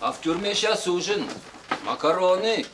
А в тюрьме сейчас ужин. Макароны,